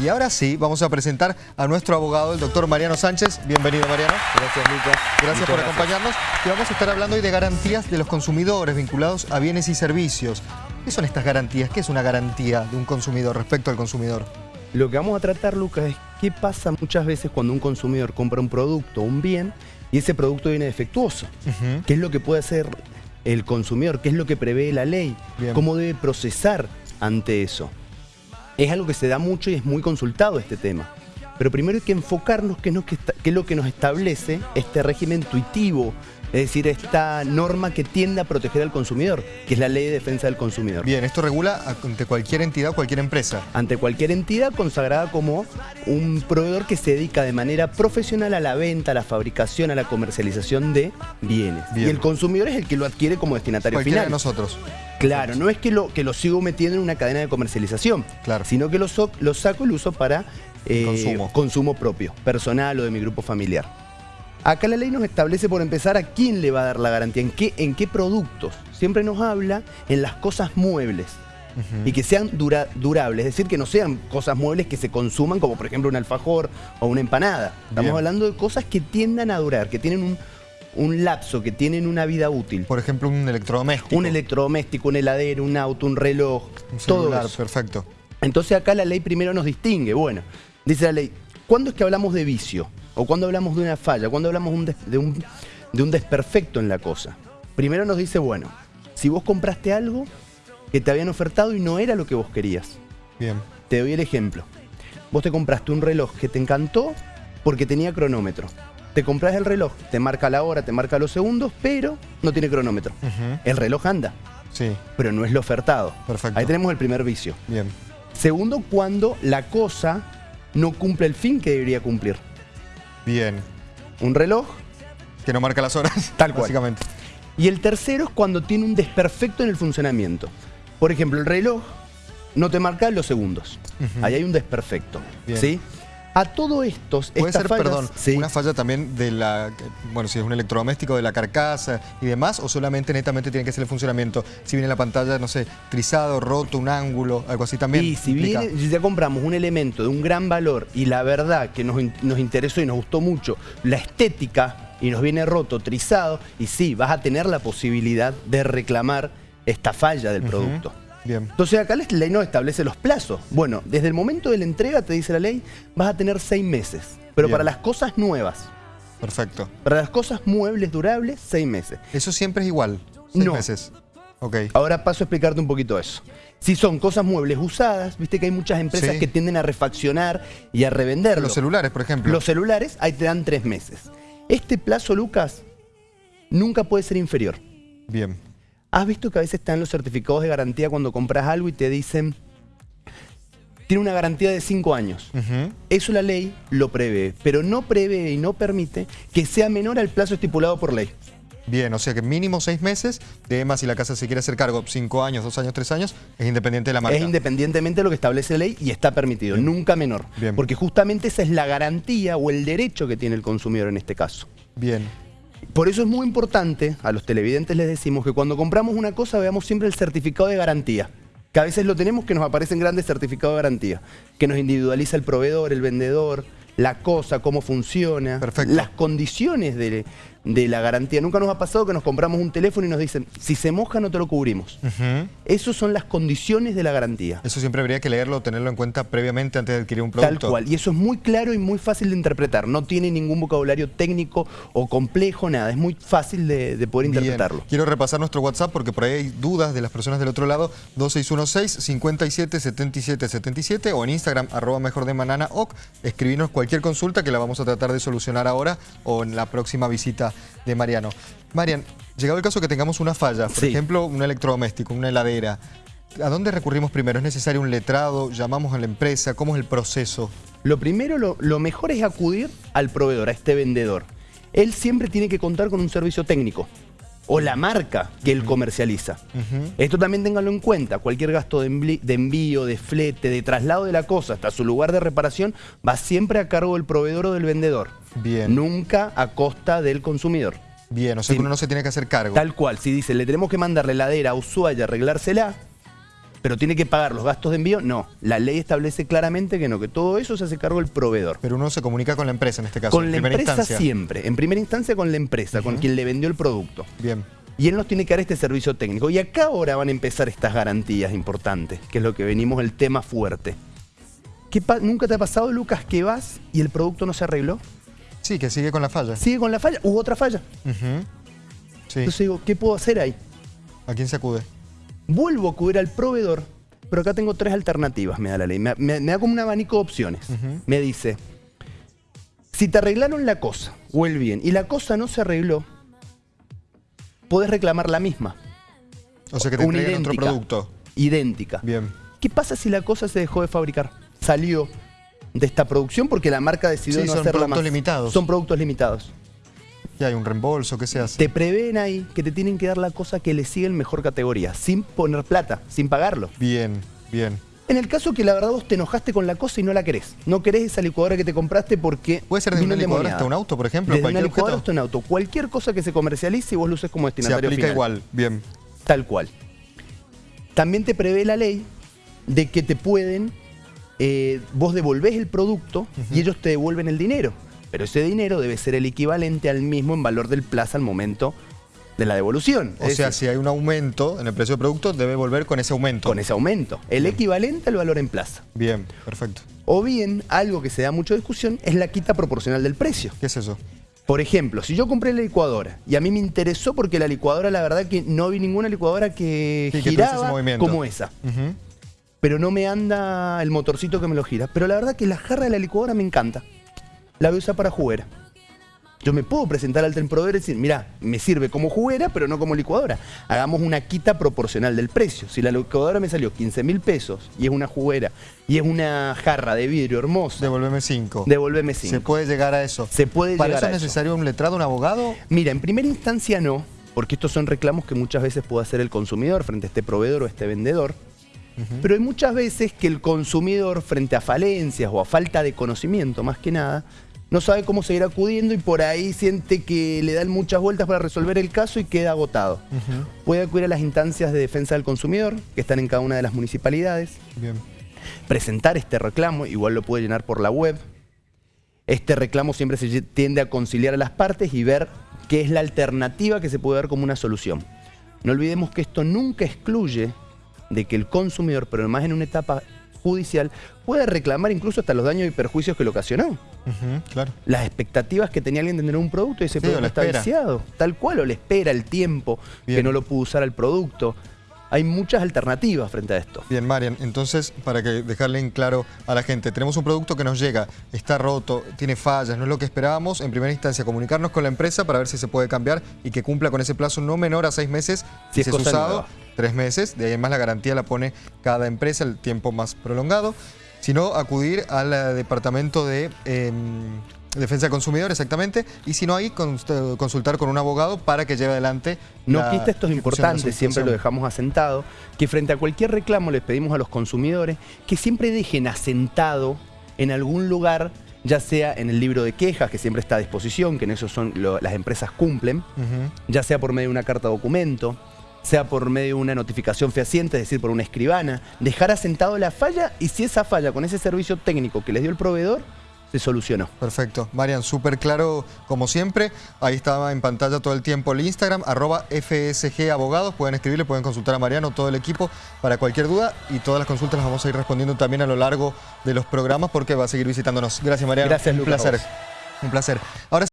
Y ahora sí, vamos a presentar a nuestro abogado, el doctor Mariano Sánchez. Bienvenido, Mariano. Gracias, Lucas. Gracias por acompañarnos. Y vamos a estar hablando hoy de garantías de los consumidores vinculados a bienes y servicios. ¿Qué son estas garantías? ¿Qué es una garantía de un consumidor respecto al consumidor? Lo que vamos a tratar, Lucas, es qué pasa muchas veces cuando un consumidor compra un producto o un bien y ese producto viene defectuoso. ¿Qué es lo que puede hacer el consumidor? ¿Qué es lo que prevé la ley? ¿Cómo debe procesar ante eso? Es algo que se da mucho y es muy consultado este tema. Pero primero hay que enfocarnos qué es lo que nos establece este régimen intuitivo es decir, esta norma que tiende a proteger al consumidor, que es la Ley de Defensa del Consumidor. Bien, esto regula ante cualquier entidad o cualquier empresa. Ante cualquier entidad consagrada como un proveedor que se dedica de manera profesional a la venta, a la fabricación, a la comercialización de bienes. Y el consumidor es el que lo adquiere como destinatario Cualquiera final. de nosotros. Claro, no es que lo, que lo sigo metiendo en una cadena de comercialización, claro. sino que lo, lo saco y lo uso para eh, consumo propio, personal o de mi grupo familiar. Acá la ley nos establece por empezar a quién le va a dar la garantía, en qué, en qué productos. Siempre nos habla en las cosas muebles. Y que sean durables, es decir, que no sean cosas muebles que se consuman, como por ejemplo un alfajor o una empanada. Estamos hablando de cosas que tiendan a durar, que tienen un, lapso, que tienen una vida útil. Por ejemplo, un electrodoméstico. Un electrodoméstico, un heladero, un auto, un reloj, un celular, todo perfecto. Entonces acá la ley primero nos distingue. Bueno, dice la ley, ¿cuándo es que hablamos de vicio? O cuando hablamos de una falla, cuando hablamos de un, de un desperfecto en la cosa. Primero nos dice, bueno, si vos compraste algo que te habían ofertado y no era lo que vos querías. Bien. Te doy el ejemplo. Vos te compraste un reloj que te encantó porque tenía cronómetro. Te compras el reloj, te marca la hora, te marca los segundos, pero no tiene cronómetro. El reloj anda. Sí. Pero no es lo ofertado. Perfecto. Ahí tenemos el primer vicio. Bien. Segundo, cuando la cosa no cumple el fin que debería cumplir. Bien. Un reloj. Que no marca las horas. Tal cual. Básicamente. Y el tercero es cuando tiene un desperfecto en el funcionamiento. Por ejemplo, el reloj no te marca los segundos. Ahí hay un desperfecto. ¿sí? A todo esto... Puede ser, perdón, una falla también de la, bueno, si es un electrodoméstico, de la carcasa y demás, o solamente netamente tiene que ser el funcionamiento. Si viene la pantalla, no sé, trizado, roto, un ángulo, algo así también. Y si, viene, si ya compramos un elemento de un gran valor y la verdad que nos, nos interesó y nos gustó mucho, la estética, y nos viene roto, trizado, y sí, vas a tener la posibilidad de reclamar esta falla del producto. Entonces acá la ley no establece los plazos. Bueno, desde el momento de la entrega, te dice la ley, vas a tener seis meses. Pero para las cosas nuevas. Perfecto. Para las cosas muebles durables, seis meses. ¿Eso siempre es igual? Seis meses. Ok. Ahora paso a explicarte un poquito eso. Si son cosas muebles usadas, viste que hay muchas empresas que tienden a refaccionar y a revenderlo. Los celulares, por ejemplo. Los celulares, ahí te dan tres meses. Este plazo, Lucas, nunca puede ser inferior. Bien. ¿Has visto que a veces están los certificados de garantía cuando compras algo y te dicen tiene una garantía de 5 años. Eso la ley lo prevé, pero no prevé y no permite que sea menor al plazo estipulado por ley. Bien, o sea que mínimo 6 meses, de más si la casa se quiere hacer cargo 5 años, 2 años, 3 años, es independiente de la marca. Es independientemente de lo que establece la ley y está permitido, nunca menor. Bien. Porque justamente esa es la garantía o el derecho que tiene el consumidor en este caso. Bien. Por eso es muy importante, a los televidentes les decimos que cuando compramos una cosa veamos siempre el certificado de garantía. Que a veces lo tenemos que nos aparecen grandes certificados de garantía. Que nos individualiza el proveedor, el vendedor, la cosa, cómo funciona, las condiciones de, de la garantía. Nunca nos ha pasado que nos compramos un teléfono y nos dicen, si se moja no te lo cubrimos. Esas son las condiciones de la garantía. Eso siempre habría que leerlo, tenerlo en cuenta previamente antes de adquirir un producto. Tal cual, y eso es muy claro y muy fácil de interpretar. No tiene ningún vocabulario técnico o complejo, nada. Es muy fácil de, poder interpretarlo. Quiero repasar nuestro WhatsApp porque por ahí hay dudas de las personas del otro lado. 2616-577777 o en Instagram, arroba mejor de manana o escribirnos cualquier consulta que la vamos a tratar de solucionar ahora o en la próxima visita de Mariano. Marian, llegado el caso que tengamos una falla, por ejemplo, un electrodoméstico, una heladera, ¿a dónde recurrimos primero? ¿Es necesario un letrado? ¿Llamamos a la empresa? ¿Cómo es el proceso? Lo primero, lo, mejor es acudir al proveedor, a este vendedor. Él siempre tiene que contar con un servicio técnico o la marca que él comercializa. Esto también ténganlo en cuenta, cualquier gasto de, de, envío, de flete, de traslado de la cosa hasta su lugar de reparación va siempre a cargo del proveedor o del vendedor. Bien. Nunca a costa del consumidor. Bien, o sea que uno no se tiene que hacer cargo. Tal cual, si dice, le tenemos que mandar la heladera a Ushuaia a arreglársela, pero tiene que pagar los gastos de envío, no. La ley establece claramente que no, que todo eso se hace cargo el proveedor. Pero uno se comunica con la empresa en este caso, Con la empresa siempre, en primera instancia con la empresa, con quien le vendió el producto. Bien. Y él nos tiene que dar este servicio técnico. Y acá ahora van a empezar estas garantías importantes, que es lo que venimos, el tema fuerte. ¿Qué ¿Nunca te ha pasado, Lucas, que vas y el producto no se arregló? Sí, que sigue con la falla. Sigue con la falla, hubo otra falla. Entonces digo, ¿qué puedo hacer ahí? ¿A quién se acude? vuelvo a acudir al proveedor, pero acá tengo tres alternativas, me da la ley. Me, da como un abanico de opciones. Me dice, si te arreglaron la cosa o el bien y la cosa no se arregló, podés reclamar la misma. O sea que te entreguen otro producto. Idéntica. Bien. ¿Qué pasa si la cosa se dejó de fabricar? Salió de esta producción porque la marca decidió no hacerla más. son productos limitados. Son productos limitados. Ya hay un reembolso, ¿qué se hace? Te prevén ahí que te tienen que dar la cosa que le sigue en mejor categoría, sin poner plata, sin pagarlo. Bien, bien. En el caso que la verdad vos te enojaste con la cosa y no la querés. No querés esa licuadora que te compraste porque... Puede ser de una licuadora hasta un auto, por ejemplo. Desde una licuadora hasta un auto. Cualquier cosa que se comercialice y vos lo uses como destinatario Se aplica igual, bien. Tal cual. También te prevé la ley de que te pueden... Eh, vos devolvés el producto y ellos te devuelven el dinero pero ese dinero debe ser el equivalente al mismo en valor del plaza al momento de la devolución. O sea, si hay un aumento en el precio del producto, debe volver con ese aumento. Con ese aumento. El equivalente al valor en plaza. Bien, perfecto. O bien, algo que se da mucha discusión, es la quita proporcional del precio. ¿Qué es eso? Por ejemplo, si yo compré la licuadora y a mí me interesó porque la licuadora, la verdad que no vi ninguna licuadora que giraba como esa. Pero no me anda el motorcito que me lo gira. Pero la verdad que la jarra de la licuadora me encanta la voy a usar para juguera. Yo me puedo presentar al tren proveedor y decir, mira, me sirve como juguera, pero no como licuadora. Hagamos una quita proporcional del precio. Si la licuadora me salió 15 mil pesos y es una juguera y es una jarra de vidrio hermosa. Devolveme 5. Devolveme 5. ¿Se puede llegar a eso? Se puede ¿Para eso es necesario un letrado, un abogado? Mira, en primera instancia no, porque estos son reclamos que muchas veces puede hacer el consumidor frente a este proveedor o a este vendedor. Pero hay muchas veces que el consumidor, frente a falencias o a falta de conocimiento más que nada, no sabe cómo seguir acudiendo y por ahí siente que le dan muchas vueltas para resolver el caso y queda agotado. Puede acudir a las instancias de defensa del consumidor, que están en cada una de las municipalidades. Presentar este reclamo, igual lo puede llenar por la web. Este reclamo siempre se tiende a conciliar a las partes y ver qué es la alternativa que se puede dar como una solución. No olvidemos que esto nunca excluye de que el consumidor, pero más en una etapa judicial, pueda reclamar incluso hasta los daños y perjuicios que le ocasionó. claro. Las expectativas que tenía alguien de tener un producto y ese producto está viciado. Tal cual, o le espera el tiempo que no lo pudo usar al producto hay muchas alternativas frente a esto. Bien, Marian, entonces, para que dejarle en claro a la gente, tenemos un producto que nos llega, está roto, tiene fallas, no es lo que esperábamos, en primera instancia comunicarnos con la empresa para ver si se puede cambiar y que cumpla con ese plazo no menor a seis meses si, es, usado, tres meses, de ahí en más la garantía la pone cada empresa, el tiempo más prolongado, sino acudir al eh, departamento de... Em, Defensa del consumidor, exactamente. Y si no hay, consultar con un abogado para que lleve adelante No quita esto es importante, siempre lo dejamos asentado, que frente a cualquier reclamo les pedimos a los consumidores que siempre dejen asentado en algún lugar ya sea en el libro de quejas, que siempre está a disposición, que en eso son las empresas cumplen, ya sea por medio de una carta documento, sea por medio de una notificación fehaciente, es decir, por una escribana, dejar asentado la falla y si esa falla con ese servicio técnico que les dio el proveedor, se solucionó. Perfecto. Marian, súper claro como siempre. Ahí estaba en pantalla todo el tiempo el Instagram, arroba FSG Abogados. Pueden escribirle, pueden consultar a Mariano, todo el equipo, para cualquier duda. Y todas las consultas las vamos a ir respondiendo también a lo largo de los programas porque va a seguir visitándonos. Gracias, Mariano. Gracias, Un placer. Un placer. Ahora